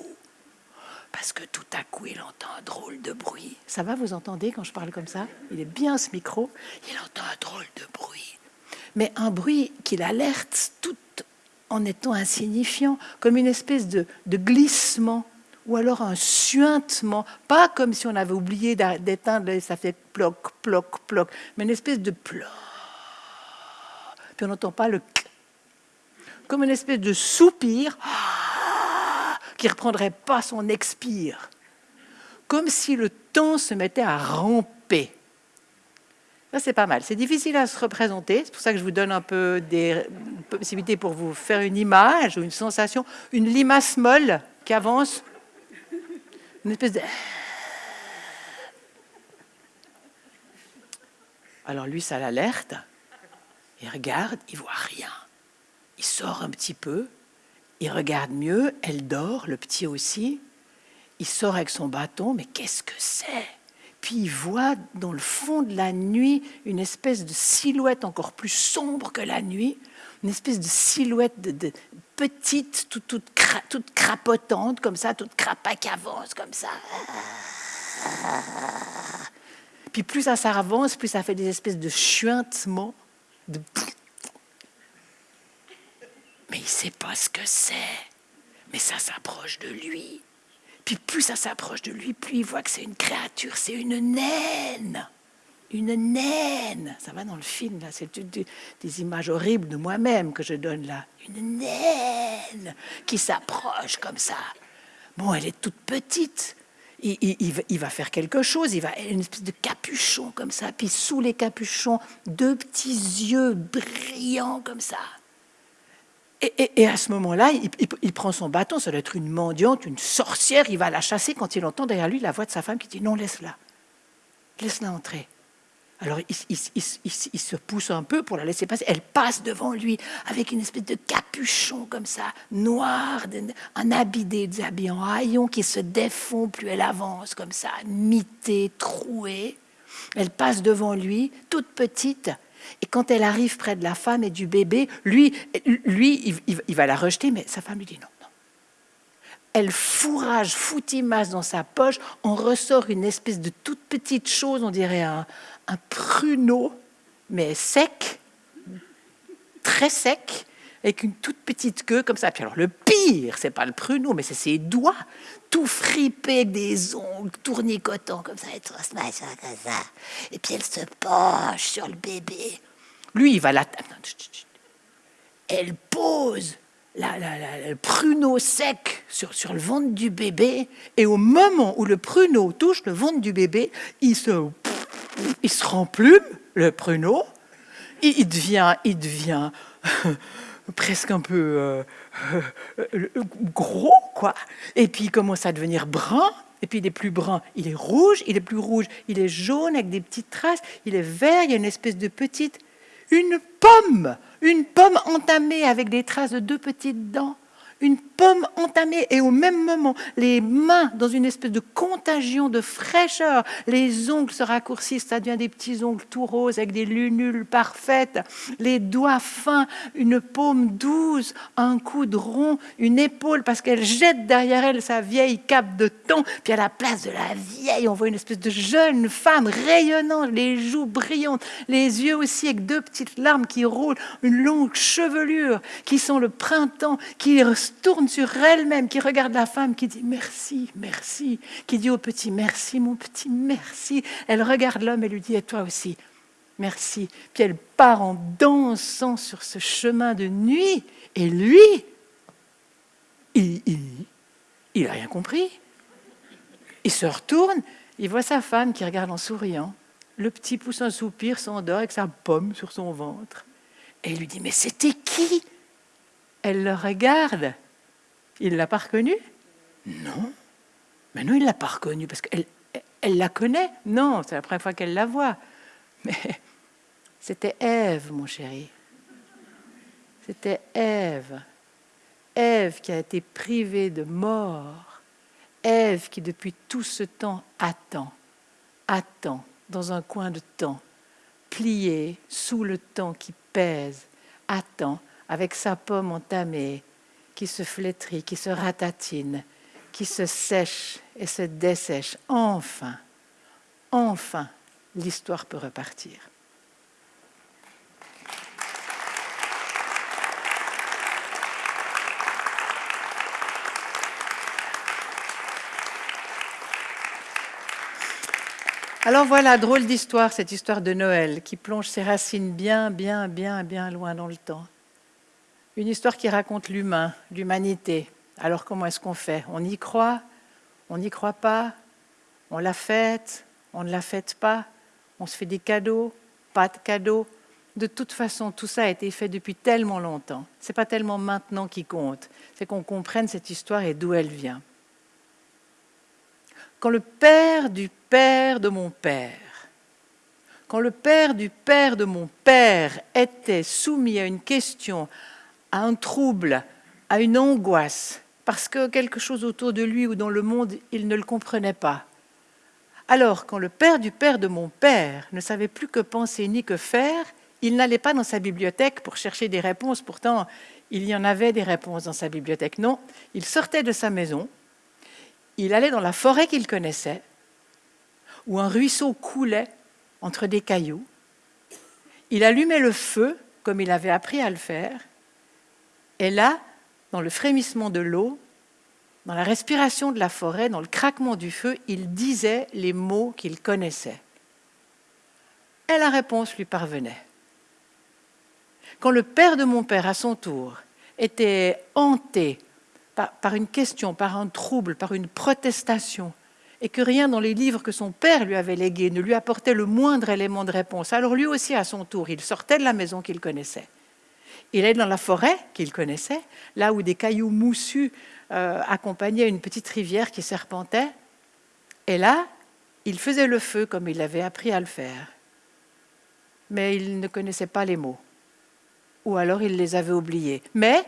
Parce que tout à coup, il entend un drôle de bruit. Ça va, vous entendez quand je parle comme ça? Il est bien ce micro. Il entend un drôle de bruit. Mais un bruit qui l'alerte tout en étant insignifiant, comme une espèce de, de glissement ou alors un suintement, pas comme si on avait oublié d'éteindre, ça fait ploc, ploc, ploc, mais une espèce de ploc. Puis on n'entend pas le comme une espèce de soupir qui reprendrait pas son expire, comme si le temps se mettait à ramper. Ça, c'est pas mal. C'est difficile à se représenter. C'est pour ça que je vous donne un peu des possibilités pour vous faire une image ou une sensation. Une limace molle qui avance espèce de... Alors lui, ça l'alerte. Il regarde, il voit rien. Il sort un petit peu, il regarde mieux, elle dort, le petit aussi. Il sort avec son bâton, mais qu'est-ce que c'est? Puis il voit dans le fond de la nuit une espèce de silhouette encore plus sombre que la nuit, une espèce de silhouette de, petite, toute, toute, toute, crapotante, comme ça, toute crapa qui avance, comme ça. Puis plus ça s'avance, plus ça fait des espèces de chuintements. De... Mais il ne sait pas ce que c'est. Mais ça s'approche de lui. Puis plus ça s'approche de lui, plus il voit que c'est une créature, c'est une naine. Une naine. Ça va dans le film, là. C'est des, images horribles de moi-même que je donne là. Une naine qui s'approche comme ça. Bon, elle est toute petite. Il, va faire quelque chose, il va une espèce de capuchon comme ça, puis sous les capuchons, deux petits yeux brillants comme ça. Et, à ce moment-là, il, prend son bâton, ça doit être une mendiante, une sorcière, il va la chasser quand il entend derrière lui la voix de sa femme qui dit non, laisse-la, laisse-la entrer. Alors il, se pousse un peu pour la laisser passer. Elle passe devant lui avec une espèce de capuchon comme ça, noir, un habit des habits en haillons qui se défont plus elle avance comme ça, mitée, trouée. Elle passe devant lui, toute petite, et quand elle arrive près de la femme et du bébé, lui, lui il, va la rejeter, mais sa femme lui dit non. non. Elle fourrage, foutimasse dans sa poche, on ressort une espèce de toute petite chose, on dirait un, un pruneau, mais sec, très sec, avec une toute petite queue comme ça. Puis alors le pire, c'est pas le pruneau, mais c'est ses doigts, tout fripés des ongles tournicotants comme ça, et tout comme ça. Et puis elle se penche sur le bébé. Lui, il va la... Elle pose la, le pruneau sec sur, sur le ventre du bébé, et au moment où le pruneau touche le ventre du bébé, il se, il se remplume, le pruneau, il devient, il devient presque un peu euh, gros, quoi. Et puis il commence à devenir brun. Et puis il est plus brun, il est rouge, il est plus rouge, il est jaune avec des petites traces, il est vert, il y a une espèce de petite, une pomme, une pomme entamée avec des traces de deux petites dents une pomme entamée et au même moment, les mains dans une espèce de contagion de fraîcheur, les ongles se raccourcissent, ça devient des petits ongles tout roses avec des lunules parfaites, les doigts fins, une paume douce, un coude rond, une épaule parce qu'elle jette derrière elle sa vieille cape de thon, puis à la place de la vieille, on voit une espèce de jeune femme rayonnante, les joues brillantes, les yeux aussi avec deux petites larmes qui roulent, une longue chevelure qui sent le printemps, qui tourne sur elle-même, qui regarde la femme, qui dit merci, merci, qui dit au petit merci, mon petit merci. Elle regarde l'homme et lui dit et toi aussi, merci. Puis elle part en dansant sur ce chemin de nuit. Et lui, il n'a rien compris. Il se retourne, il voit sa femme qui regarde en souriant. Le petit pousse un soupir, s'endort avec sa pomme sur son ventre. Et il lui dit, mais c'était qui? Elle le regarde il l'a pas reconnue? Non. Mais non, il l'a pas reconnue parce qu'elle elle la connaît. Non, c'est la première fois qu'elle la voit. Mais c'était Ève, mon chéri. C'était Ève. Ève qui a été privée de mort. Ève qui depuis tout ce temps attend, attend dans un coin de temps, pliée sous le temps qui pèse, attend avec sa pomme entamée, qui se flétrit, qui se ratatine, qui se sèche et se dessèche. Enfin, enfin, l'histoire peut repartir. Alors voilà, drôle d'histoire, cette histoire de Noël qui plonge ses racines bien, bien, bien, bien loin dans le temps. Une histoire qui raconte l'humain, l'humanité. Alors comment est-ce qu'on fait? On y croit? On n'y croit pas? On la fête On ne la fête pas? On se fait des cadeaux? Pas de cadeaux? De toute façon, tout ça a été fait depuis tellement longtemps. Ce n'est pas tellement maintenant qui compte. C'est qu'on comprenne cette histoire et d'où elle vient. Quand le père du père de mon père, quand le père du père de mon père était soumis à une question à un trouble, à une angoisse, parce que quelque chose autour de lui ou dans le monde, il ne le comprenait pas. Alors, quand le père du père de mon père ne savait plus que penser ni que faire, il n'allait pas dans sa bibliothèque pour chercher des réponses. Pourtant, il y en avait des réponses dans sa bibliothèque. Non, il sortait de sa maison, il allait dans la forêt qu'il connaissait, où un ruisseau coulait entre des cailloux. Il allumait le feu, comme il avait appris à le faire, et là, dans le frémissement de l'eau, dans la respiration de la forêt, dans le craquement du feu, il disait les mots qu'il connaissait. Et la réponse lui parvenait. Quand le père de mon père, à son tour, était hanté par, une question, par un trouble, par une protestation, et que rien dans les livres que son père lui avait légués ne lui apportait le moindre élément de réponse, alors lui aussi, à son tour, il sortait de la maison qu'il connaissait. Il allait dans la forêt qu'il connaissait, là où des cailloux moussus euh, accompagnaient une petite rivière qui serpentait, et là, il faisait le feu comme il avait appris à le faire. Mais il ne connaissait pas les mots, ou alors il les avait oubliés. Mais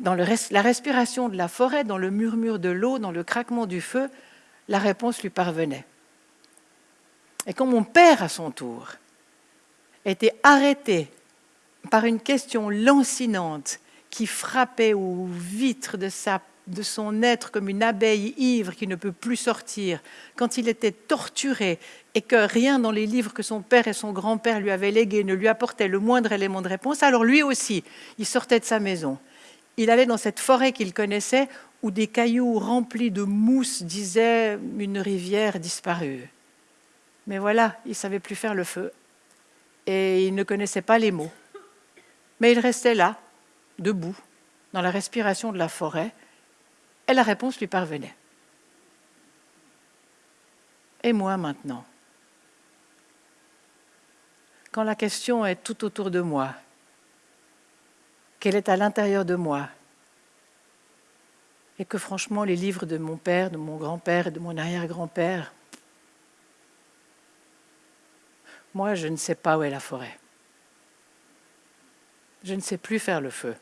dans la respiration de la forêt, dans le murmure de l'eau, dans le craquement du feu, la réponse lui parvenait. Et quand mon père, à son tour, était arrêté par une question lancinante qui frappait aux vitres de, de son être comme une abeille ivre qui ne peut plus sortir, quand il était torturé et que rien dans les livres que son père et son grand-père lui avaient légués ne lui apportait le moindre élément de réponse, alors lui aussi, il sortait de sa maison. Il allait dans cette forêt qu'il connaissait où des cailloux remplis de mousse disaient une rivière disparue. Mais voilà, il savait plus faire le feu et il ne connaissait pas les mots. Mais il restait là, debout, dans la respiration de la forêt, et la réponse lui parvenait. Et moi maintenant? Quand la question est tout autour de moi, qu'elle est à l'intérieur de moi, et que franchement les livres de mon père, de mon grand-père et de mon arrière-grand-père, moi je ne sais pas où est la forêt. Je ne sais plus faire le feu.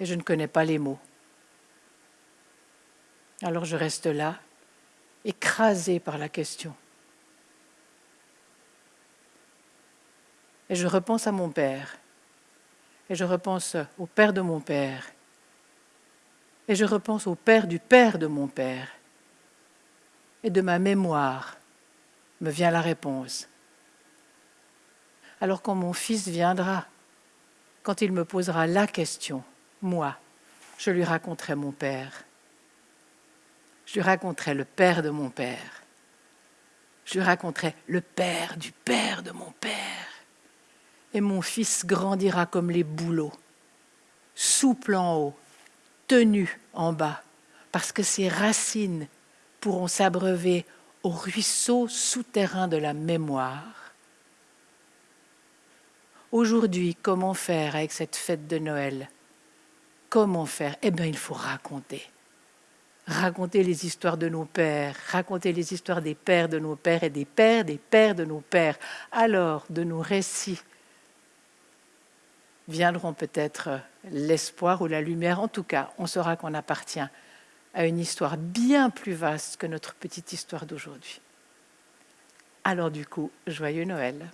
Et je ne connais pas les mots. Alors je reste là, écrasé par la question. Et je repense à mon père, et je repense au père de mon père, et je repense au père du père de mon père. Et de ma mémoire me vient la réponse. Alors quand mon fils viendra, quand il me posera la question, moi, je lui raconterai mon père. Je lui raconterai le père de mon père. Je lui raconterai le père du père de mon père. Et mon fils grandira comme les bouleaux, souple en haut, tenu en bas, parce que ses racines pourront s'abreuver au ruisseau souterrain de la mémoire. Aujourd'hui, comment faire avec cette fête de Noël? Comment faire? Eh bien, il faut raconter. Raconter les histoires de nos pères, raconter les histoires des pères de nos pères et des pères des pères de nos pères. Alors, de nos récits viendront peut-être l'espoir ou la lumière. En tout cas, on saura qu'on appartient à une histoire bien plus vaste que notre petite histoire d'aujourd'hui. Alors du coup, joyeux Noël.